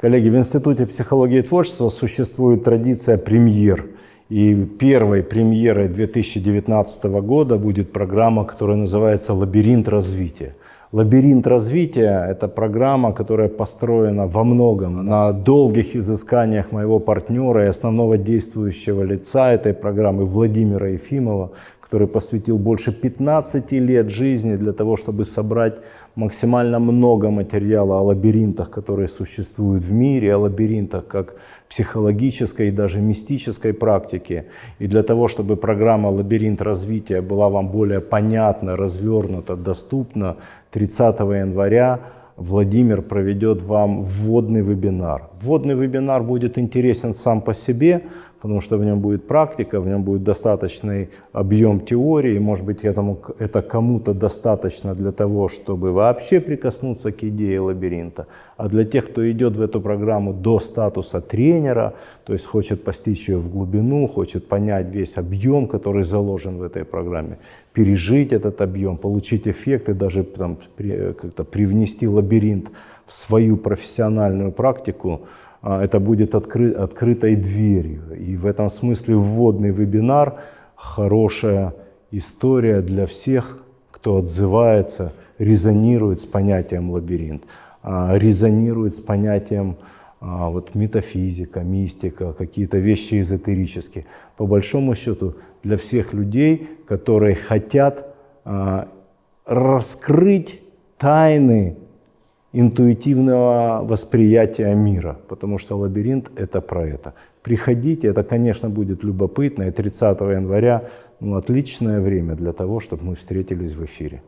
Коллеги, в Институте психологии и творчества существует традиция премьер. И первой премьерой 2019 года будет программа, которая называется «Лабиринт развития». Лабиринт развития – это программа, которая построена во многом на долгих изысканиях моего партнера и основного действующего лица этой программы Владимира Ефимова, который посвятил больше 15 лет жизни для того, чтобы собрать максимально много материала о лабиринтах, которые существуют в мире, о лабиринтах как психологической и даже мистической практике. И для того, чтобы программа «Лабиринт развития» была вам более понятна, развернута, доступна, 30 января Владимир проведет вам вводный вебинар. Вводный вебинар будет интересен сам по себе, потому что в нем будет практика, в нем будет достаточный объем теории, может быть этому, это кому-то достаточно для того, чтобы вообще прикоснуться к идее лабиринта, а для тех, кто идет в эту программу до статуса тренера, то есть хочет постичь ее в глубину, хочет понять весь объем, который заложен в этой программе, пережить этот объем, получить эффекты, даже там, как-то привнести лабиринт в свою профессиональную практику, это будет откры, открытой дверью. И в этом смысле вводный вебинар – хорошая история для всех, кто отзывается, резонирует с понятием лабиринт, а, резонирует с понятием а, вот, метафизика, мистика, какие-то вещи эзотерические. По большому счету для всех людей, которые хотят раскрыть тайны интуитивного восприятия мира, потому что лабиринт — это про это. Приходите, это, конечно, будет любопытно, и 30 января ну, отличное время для того, чтобы мы встретились в эфире.